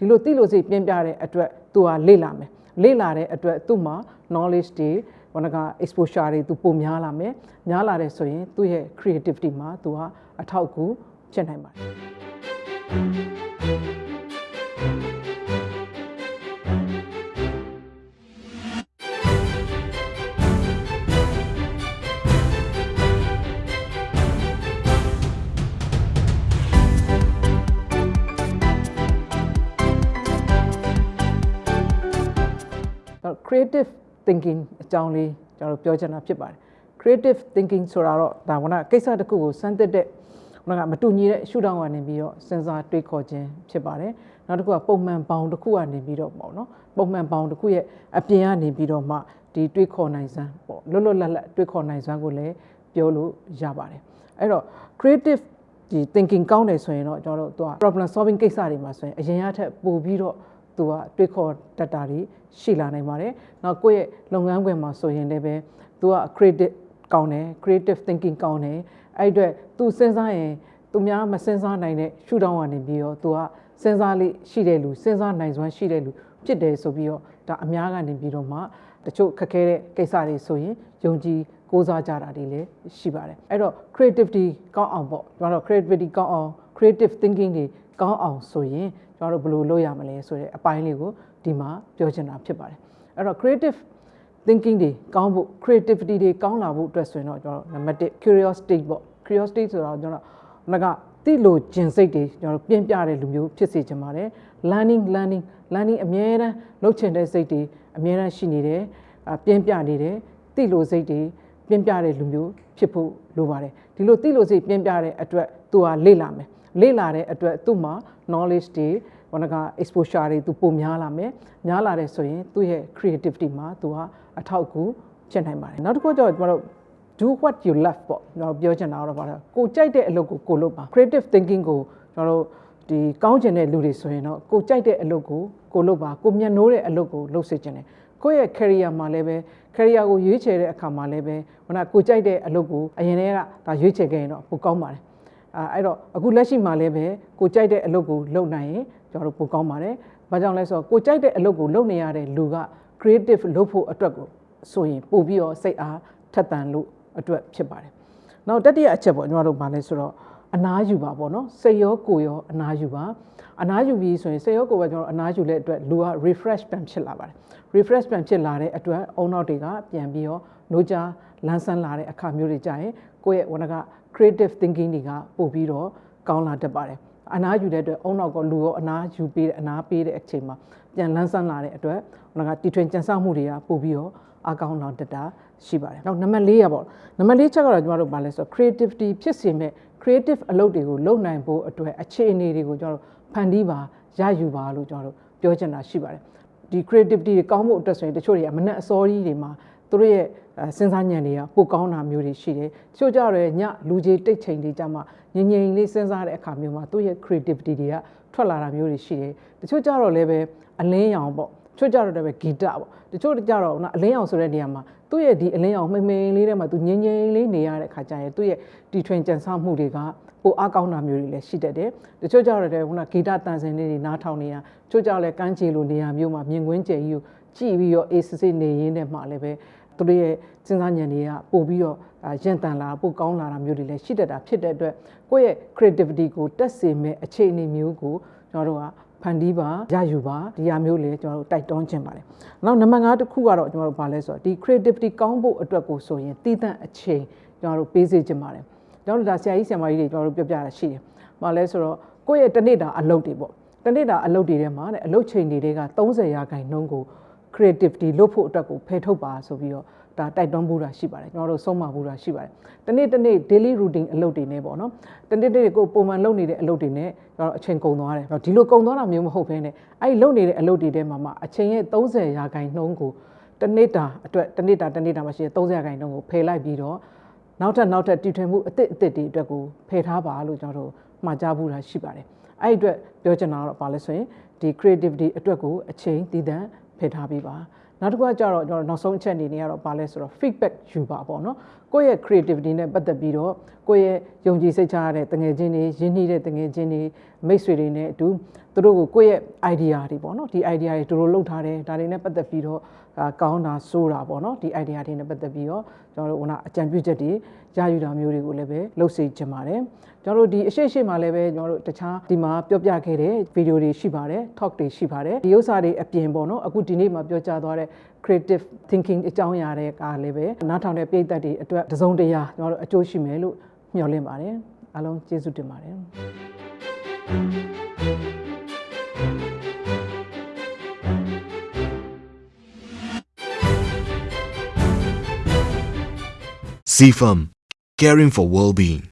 ဒီလိုသိလို့စိတ်ပြင်းပြတဲ့အတွက်သူကလေ့လာမယ်လေ့လာတဲ့အတွက်သူ့မှာ knowledge တွေဘောနက exposure တွေသူပုံများလာမယ်များလာတဲ့ဆိုရင်သူ့ရဲ့ creativity မှာသူဟာအထောက်အကူဖြစ်နိုင်ပါတယ် creative thinking အကြောင်းလေးကျွန်တော်တို့ပြောချင်တာဖြစ်ပါတယ် creative thinking ဆိုတာတော့ဒါကကိစ္စတစ်ခုကိုစမ်းသစ်တဲ့ဟိုကမတူညီတဲ့ရှုထောင့်ကနေပြီးတော့စဉ်းစားတွေးခေါ်ခြင်းဖြစ်ပါတယ်နောက်တစ်ခုကပုံမှန်ပေါင်းတစ်ခုကနေပြီးတော့ပေါ့နော်ပုံမှန်ပေါင်းတစ်ခုရဲ့အပြင်ကနေပြီးတော့မှဒီတွေးခေါ်နိုင်စမ်းပေါ့လွတ်လွတ်လပ်လပ်တွေးခေါ်နိုင်စွမ်းကိုလည်းပြောလို့ရပါတယ်အဲ့တော့ creative ဒီ thinking ကောင်းတယ်ဆိုရင်တော့ကျွန်တော်တို့သူက problem solving ကိစ္စတွေမှာဆိုရင်အရင်ကထက်ပိုပြီးတော့ သူကတွေးခေါ်တတ်တာတွေရှိလာနိုင်ပါတယ်။နောက်ကိုယ့်ရဲ့လုပ်ငန်းခွင်မှာဆိုရင်လည်းပဲသူက creative ကောင်းတယ် creative thinking ကောင်းတယ်အဲ့အတွက်သူစဉ်းစားရင်သူများမစဉ်းစားနိုင်တဲ့ရှုထောင့်ကနေပြီးတော့သူကစဉ်းစားလေးရှိတဲ့လူစဉ်းစားနိုင်စွမ်းရှိတဲ့လူဖြစ်တယ်ဆိုပြီးတော့ဒါအများကနေပြီးတော့မှတချို့ခက်ခဲတဲ့ကိစ္စတွေဆိုရင်ယုံကြည်ကိုးစားကြတာတွေလည်းရှိပါတယ်အဲ့တော့ creativity ကောင်းအောင်ပေါ့ကျွန်တော်တို့ creativity ကောင်းအောင် creative thinking တွေ ကောင်းအောင်ဆိုရင်ကျွန်တော်တို့ဘယ်လိုလုပ်ရမလဲဆိုတဲ့အပိုင်းလေးကိုဒီမှာပြောချင်တာဖြစ်ပါတယ်အဲ့တော့ creative thinking တွေကောင်းဖို့ creativity တွေကောင်းလာဖို့အတွက်ဆိုရင်တော့ကျွန်တော်တို့နံပါတ်1 curiosity ပေါ့ curiosity ဆိုတော့ကျွန်တော်ငါကတိလို့ကျင်စိတ်တွေကျွန်တော်တို့ပြင်ပြတဲ့လူမျိုးဖြစ်စေချင်ပါတယ် learning learning learning အမြဲတမ်းလုပ်ချင်တဲ့စိတ်တွေအမြဲတမ်းရှိနေတယ်အပြင်ပြနေတယ်တိလို့စိတ်တွေပြင်ပြတဲ့လူမျိုးဖြစ်ဖို့လိုပါတယ်ဒီလိုတိလို့စိတ်ပြင်ပြတဲ့အတွက်သူကလေ့လာမယ် လေ့လာတဲ့အတွက်သူ့မှာ knowledge တွေဘောနက exposure တွေသူပုံများလာမယ်များလာတဲ့ဆိုရင်သူ့ရဲ့ creativity မှာသူဟာအထောက်အကူဖြစ်နိုင်ပါတယ်နောက်တစ်ခုကျတော့ကျွန်တော်တို့ do what you love ပေါ့ကျွန်တော်ပြောချင်တာတော့ဗါတော့ကိုကြိုက်တဲ့အလုပ်ကိုကိုလုပ်ပါ creative thinking ကိုကျွန်တော်တို့ဒီကောင်းကျင်တဲ့လူတွေဆိုရင်တော့ကိုကြိုက်တဲ့အလုပ်ကိုကိုလုပ်ပါကိုမျက်နှိုးတဲ့အလုပ်ကိုလုပ်စေချင်တယ်ကိုယ့်ရဲ့ career မှာလည်းပဲ career ကိုရွေးချယ်တဲ့အခါမှာလည်းပဲခုနကကိုကြိုက်တဲ့အလုပ်ကိုအရင်တည်းကဒါရွေးချယ်ခဲ့ရင်တော့ပိုကောင်းပါတယ် အဲအဲ့တော့အခုလက်ရှိမှာလည်းပဲကိုကြိုက်တဲ့အလုပ်ကိုလုပ်နိုင်ရင်ကျွန်တော်တို့ပိုကောင်းပါတယ်။ဘာကြောင့်လဲဆိုတော့ကိုကြိုက်တဲ့အလုပ်ကိုလုပ်နေရတဲ့လူက creative လုပ်ဖို့အတွက်ကိုဆိုရင်ပို့ပြီးတော့စိတ်အားထက်သန်လို့အတွက်ဖြစ်ပါတယ်။နောက်တတိယအချက်ပေါ့ကျွန်တော်တို့ဗာလဲဆိုတော့ အနားယူပါပေါ့နော်စိတ်ရောကိုယ်ရောအနားယူပါအနားယူပြီးဆိုရင်စိတ်ရောကိုယ်ပဲကျွန်တော်အနားယူတဲ့အတွက်လူက refresh ပြန်ဖြစ်လာပါတယ် refresh ပြန်ဖြစ်လာတဲ့အတွက်အုံနောက်တွေကပြန်ပြီးတော့နှိုးချလန်းဆန်းလာတဲ့အခါမျိုးတွေကြရင်ကိုယ့်ရဲ့ဝဏက creative thinking တွေကပို့ပြီးတော့ကောင်းလာတတ်ပါတယ်အနားယူတဲ့အတွက်အုံနောက်ကလူရောအနားယူပေးတဲ့အနားပေးတဲ့အချိန်မှာပြန်လန်းဆန်းလာတဲ့အတွက်ဟိုကတီထွင်ကြံစမှုတွေကပို့ပြီးတော့အကောင်းလာတတ်တာရှိပါတယ်။နောက်နံပါတ်၄ရပေါ့နံပါတ်၄ချက်ကတော့ကျွန်တော်တို့ဗာလဲဆိုတော့ creativity ဖြစ်စေမဲ့ creative အလုပ်တွေကိုလုပ်နိုင်ဖို့အတွက်အခြေအနေတွေကိုကျွန်တော်တို့ဖန်တီးပါရယူပါလို့ကျွန်တော်တို့ပြောချင်တာရှိပါတယ်။ဒီ creativity တွေကောင်းဖို့အတွက်ဆိုရင်တချို့တွေကမနဲ့အစောကြီးတွေမှာသူတို့ရဲ့စဉ်းစားဉာဏ်တွေကပိုကောင်းတာမျိုးတွေရှိတယ်။တချို့ကြတော့ညလူကြီးတိတ်ချိန်တွေကြမှာငြိမ်ငြိမ်လေးစဉ်းစားတဲ့အခါမျိုးမှာသူ့ရဲ့ creativity တွေကထွက်လာတာမျိုးတွေရှိတယ်။တချို့ကြတော့လည်းပဲအလင်းရောင်ပေါ့တချို့ကြတော့လည်းပဲဂီတပေါ့တချို့ကြတော့နော်အလင်းရောင်ဆိုတဲ့နေရာမှာ သူ့ရဲ့ဒီအလင်းရောင်မှိန်မှိန်လေးထဲမှာသူငြိမ်ငြိမ်လေးနေရတဲ့အခါကျရင်သူ့ရဲ့တီထွင်ကြံစမှုတွေကပိုအားကောင်းတာမျိုးတွေလည်းရှိတတ်တယ်တချို့ကြတော့လည်းခုနဂီတတန်စင်လေးတွေနားထောင်နေရတချို့ကြတော့လည်းကန်းချီလိုနေရာမျိုးမှာမြင်ကွင်းကျယ်ကြီးကိုကြည့်ပြီးတော့အေးစစ်စစ်နေရင်းနဲ့မှလည်းပဲသူတို့ရဲ့စဉ်းစားဉာဏ်တွေကပို့ပြီးတော့ရင့်တန်လာပို့ကောင်းလာတာမျိုးတွေလည်းရှိတတ်တာဖြစ်တဲ့အတွက်ကိုယ့်ရဲ့ creativity ကိုတက်စေမဲ့အခြေအနေမျိုးကိုကျွန်တော်တို့က ဖန်တီးပါရယူပါဒီဟာမျိုးလေကျွန်တော်တို့တိုက်တွန်းခြင်းပါတယ်။နောက်နံပါတ်5တစ်ခုကတော့ကျွန်တော်တို့ဗာလဲဆိုတော့ဒီ creativity ကောင်းဖို့အတွက်ကိုဆိုရင်တည်တံ့အချိန်ကျွန်တော်တို့ပေးစေခြင်းပါတယ်။ကျွန်တော်တို့ဒါဆရာကြီးဆရာမကြီးတွေကျွန်တော်တို့ပြောပြတာရှိတယ်။ဗာလဲဆိုတော့ကိုယ့်ရဲ့တနေ့တာအလုပ်တွေပေါ့။တနေ့တာအလုပ်တွေထဲမှာတဲ့အလုပ်ချိန်တွေက30ရာခိုင်နှုန်းကို creativity လုပ်ဖို့အတွက်ကိုဖယ်ထုတ်ပါဆိုပြီးတော့ ဒါတိုက်တွန်းဖို့တာရှိပါတယ်ကျွန်တော်တို့ဆုံးမဖို့တာရှိပါတယ်တနေ့တနေ့ daily routine အလုပ်တွေနဲ့ပေါ့နော်တနေ့တနေ့ကိုပုံမှန်လုပ်နေတဲ့အလုပ်တွေနဲ့ကျွန်တော်အချိန်ကုန်သွားတယ်ဒီလိုကုန်သွားတာမျိုးမဟုတ်ဘဲနဲ့အဲ့လုပ်နေတဲ့အလုပ်တွေထဲမှာမှအချိန်ရဲ့30ရာခိုင်နှုန်းကိုတနေ့တာအတွက်တနေ့တာတနေ့တာမှာရှိတဲ့30ရာခိုင်နှုန်းကိုဖယ်လိုက်ပြီးတော့နောက်ထပ်နောက်ထပ်တည်ထွင်မှုအသစ်အသစ်တွေအတွက်ကိုဖယ်ထားပါလို့ကျွန်တော်တို့မှာကြားဖို့တာရှိပါတယ်အဲ့အတွက်ပြောချင်တာတော့ဘာလဲဆိုရင်ဒီ creativity အတွက်ကိုအချိန်တည်တံ့ဖယ်ထားပေးပါ နောက်တစ်ခုကကြတော့ကျွန်တော်နောက်ဆုံးအချက်အနေနဲ့ကတော့ဘာလဲဆိုတော့ feedback ယူပါပေါ့နော်ကိုယ့်ရဲ့ creativity နဲ့ပတ်သက်ပြီးတော့ကိုယ့်ရဲ့ယုံကြည်စိတ်ချရတဲ့တငယ်ချင်းတွေရင်းနှီးတဲ့တငယ်ချင်းတွေမိတ်ဆွေတွေနဲ့အတူသူတို့ကိုကိုယ့်ရဲ့ idea တွေပေါ့နော်ဒီ idea တွေသူတို့လုပ်ထားတယ်ဒါတွေနဲ့ပတ်သက်ပြီးတော့အာကောင်းတာဆိုးတာပေါ့နော်ဒီ idea တွေနဲ့ပတ်သက်ပြီးတော့ကျွန်တော်တို့ဟိုကအကြံပြုချက်တွေရယူတာမျိုးတွေကိုလည်းပဲလုပ်စေချင်ပါတယ်ကျွန်တော်တို့ဒီအရှိရှိမှာလည်းပဲကျွန်တော်တို့တခြားဒီမှာပြောပြခဲ့တဲ့ဗီဒီယိုတွေရှိပါတယ် talk တွေရှိပါတယ်ဒီဥစ္စာတွေအပြင်ပေါ့နော်အခုဒီနေ့မှာပြောကြားသွားတဲ့ creative thinking အကြောင်းအရာတွေကလည်းပဲနားထောင်တဲ့ပြည်သက်တွေအတွက်တစုံတရာကျွန်တော်တို့အကျိုးရှိမယ်လို့မျှော်လင့်ပါတယ်အားလုံးကျေးဇူးတင်ပါတယ် CFAM, caring for well-being.